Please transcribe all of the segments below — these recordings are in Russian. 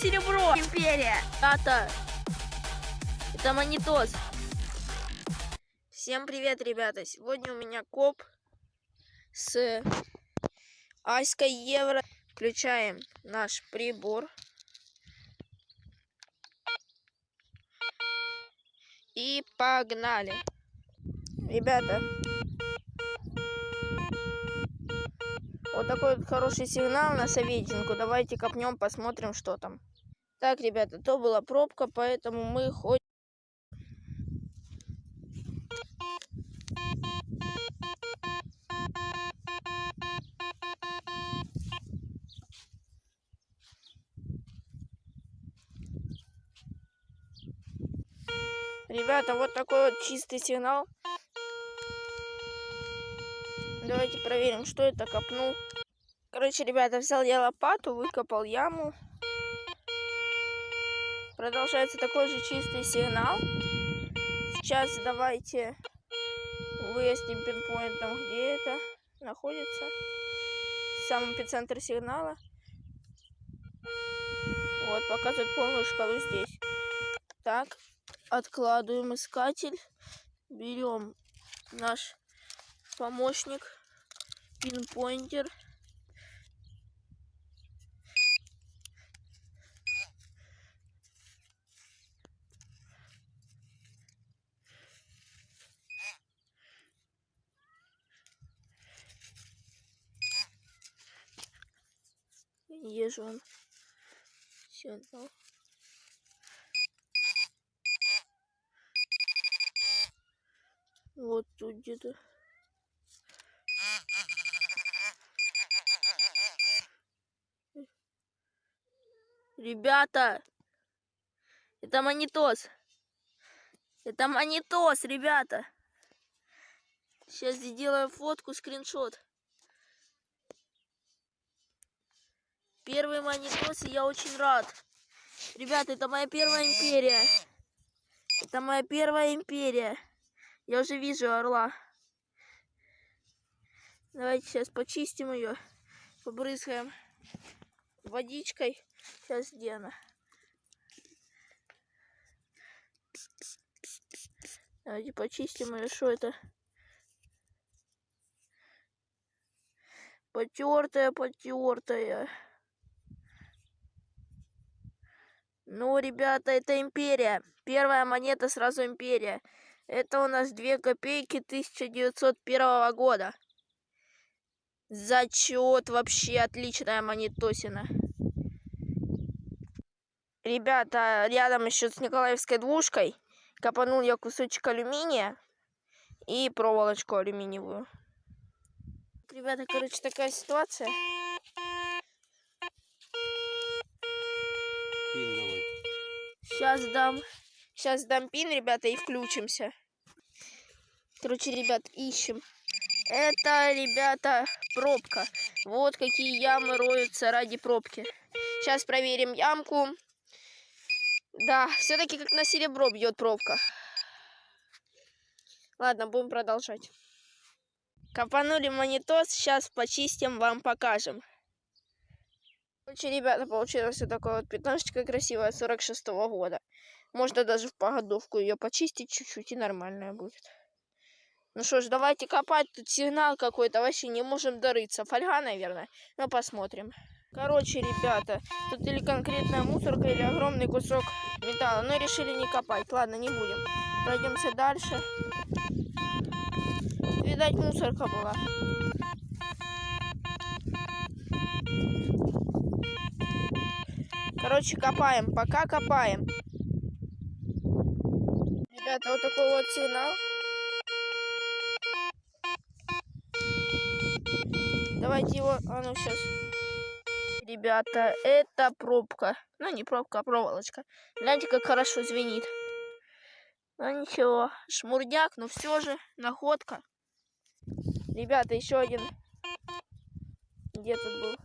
серебро. Империя. Тата. Это монитос. Всем привет, ребята. Сегодня у меня коп с Аськой Евро. Включаем наш прибор. И погнали. Ребята, Вот такой вот хороший сигнал на советинку. Давайте копнем, посмотрим, что там. Так, ребята, то была пробка, поэтому мы ходим. Ребята, вот такой вот чистый сигнал. Давайте проверим, что это копнул. Короче, ребята, взял я лопату, выкопал яму. Продолжается такой же чистый сигнал. Сейчас давайте выясним пинпоинтом, где это находится. Сам эпицентр сигнала. Вот, показывает полную шкалу здесь. Так, откладываем искатель. Берем наш помощник, пинпоинтер. Езжу он. Сигнал. Вот тут где-то. Ребята, это монитос. Это монитос, ребята. Сейчас сделаю фотку, скриншот. Первый монитос, и я очень рад. Ребята, это моя первая империя. Это моя первая империя. Я уже вижу орла. Давайте сейчас почистим ее. Побрызгаем водичкой. Сейчас где она? Давайте почистим ее. Что это? Потертая, потертая. Ну, ребята, это империя. Первая монета сразу империя. Это у нас 2 копейки 1901 года. Зачет вообще отличная монетосина. Ребята, рядом еще с Николаевской двушкой копанул я кусочек алюминия и проволочку алюминиевую. Ребята, короче, такая ситуация. Пин давай. Сейчас дам, сейчас дам пин, ребята, и включимся. Короче, ребят, ищем. Это, ребята, пробка. Вот какие ямы роются ради пробки. Сейчас проверим ямку. Да, все-таки как на серебро бьет пробка. Ладно, будем продолжать. Копанули монитос, сейчас почистим, вам покажем. Короче, ребята, получилось вот такое вот пятнашечка красивая 46 -го года. Можно даже в погодовку ее почистить чуть-чуть и нормальная будет. Ну что ж, давайте копать. Тут сигнал какой-то, вообще не можем дорыться. Фольга, наверное. Ну, посмотрим. Короче, ребята, тут или конкретная мусорка, или огромный кусок металла. Но решили не копать. Ладно, не будем. Пройдемся дальше. Видать, мусорка была. Короче, копаем. Пока копаем. Ребята, вот такой вот сигнал. Давайте его... А ну, сейчас. Ребята, это пробка. Ну, не пробка, а проволочка. Гляньте, как хорошо звенит. Ну, ничего. Шмурдяк, но все же находка. Ребята, еще один. Где тут был?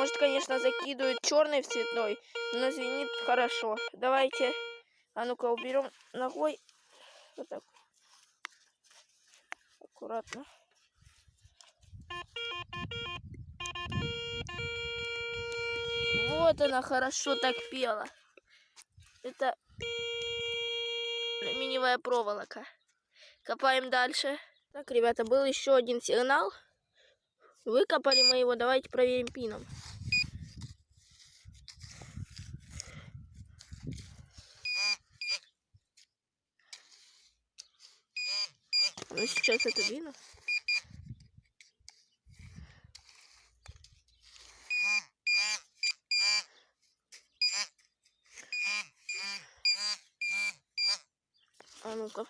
Может, конечно, закидывают черный в цветной, но звенит хорошо. Давайте, а ну-ка, уберем ногой. Вот так. Аккуратно. Вот она хорошо так пела. Это алюминиевая проволока. Копаем дальше. Так, ребята, был еще один сигнал. Выкопали мы его. Давайте проверим пином. Ну, сейчас это видно. А ну-ка.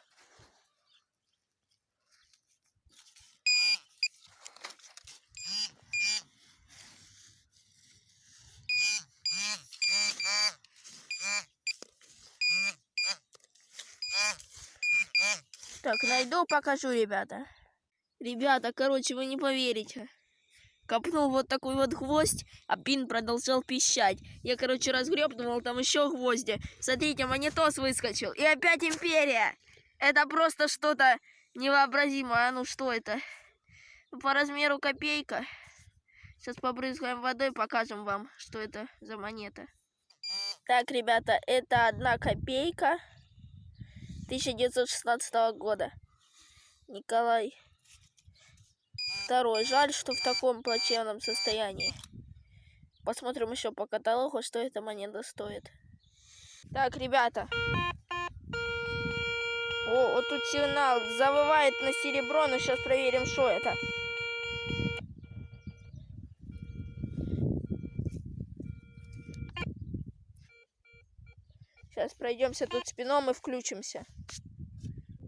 Так, найду, покажу, ребята. Ребята, короче, вы не поверите. Копнул вот такой вот гвоздь, а пин продолжал пищать. Я, короче, разгреб, думал, там еще гвозди. Смотрите, монитос выскочил. И опять империя. Это просто что-то невообразимое. А ну что это? По размеру копейка. Сейчас побрызгаем водой, покажем вам, что это за монета. Так, ребята, это одна копейка. 1916 года. Николай II. Жаль, что в таком плачевном состоянии. Посмотрим еще по каталогу, что эта монета стоит. Так, ребята. О, вот тут сигнал завывает на серебро, но сейчас проверим, что это. Сейчас пройдемся тут спином и включимся.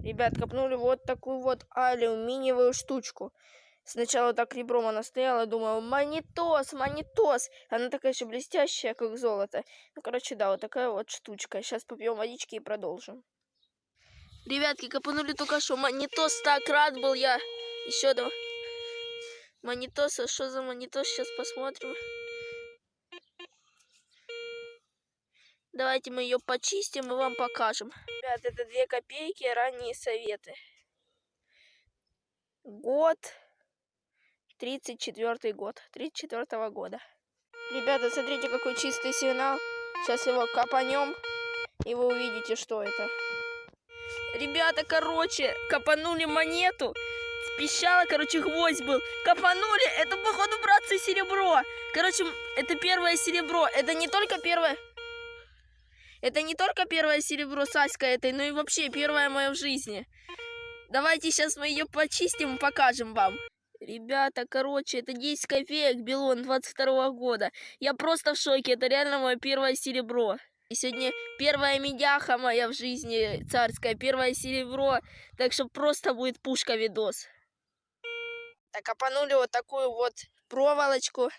Ребят, копнули вот такую вот алюминиевую штучку. Сначала так ребром она стояла, думала, монитос, монитос. Она такая еще блестящая, как золото. Ну, короче, да, вот такая вот штучка. Сейчас попьем водички и продолжим. Ребятки, копнули только что. Монитос так рад был я. Еще два. Монитоса, что за монитос, сейчас посмотрим. Давайте мы ее почистим и вам покажем. Ребят, это две копейки, ранние советы. Год. 34 год. 34 -го года. Ребята, смотрите, какой чистый сигнал. Сейчас его копанем, и вы увидите, что это. Ребята, короче, копанули монету. Пищала, короче, гвоздь был. Копанули, это, походу, братцы, серебро. Короче, это первое серебро. Это не только первое... Это не только первое серебро Саська этой, но и вообще первое мое в жизни. Давайте сейчас мы ее почистим и покажем вам. Ребята, короче, это 10 копеек Белон 22 -го года. Я просто в шоке, это реально мое первое серебро. И сегодня первая медяха моя в жизни царская, первое серебро. Так что просто будет пушка видос. Так, опанули вот такую вот проволочку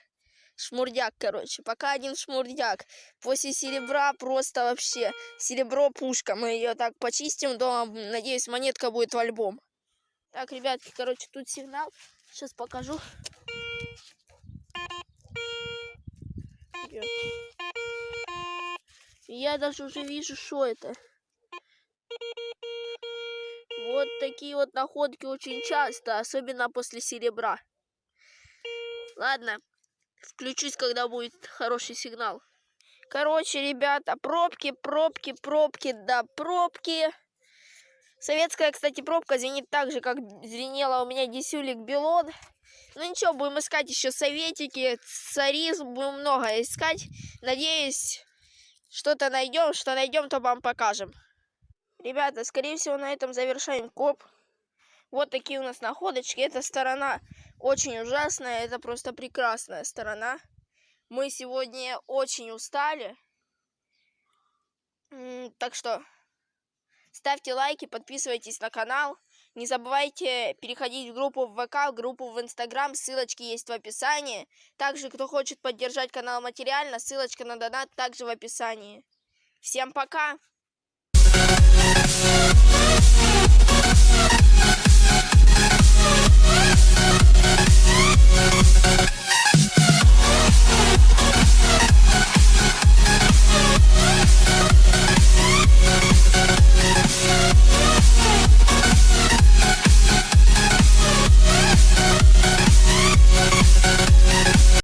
шмурдяк, короче. Пока один шмурдяк. После серебра просто вообще серебро пушка. Мы ее так почистим дома. Надеюсь, монетка будет в альбом. Так, ребятки, короче, тут сигнал. Сейчас покажу. Я даже уже вижу, что это. Вот такие вот находки очень часто, особенно после серебра. Ладно, Включусь, когда будет хороший сигнал. Короче, ребята, пробки, пробки, пробки, да, пробки. Советская, кстати, пробка звенит так же, как звенела у меня десюлик Белон. Ну ничего, будем искать еще советики, царизм, будем много искать. Надеюсь, что-то найдем, что найдем, то вам покажем. Ребята, скорее всего, на этом завершаем коп. Вот такие у нас находочки. Эта сторона очень ужасная, это просто прекрасная сторона. Мы сегодня очень устали. Так что ставьте лайки, подписывайтесь на канал. Не забывайте переходить в группу в ВК, в группу в Инстаграм, ссылочки есть в описании. Также, кто хочет поддержать канал материально, ссылочка на донат также в описании. Всем пока!